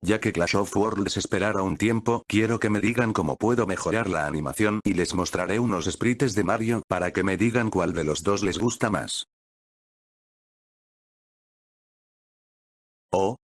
Ya que Clash of Worlds esperará un tiempo, quiero que me digan cómo puedo mejorar la animación y les mostraré unos sprites de Mario para que me digan cuál de los dos les gusta más. Oh,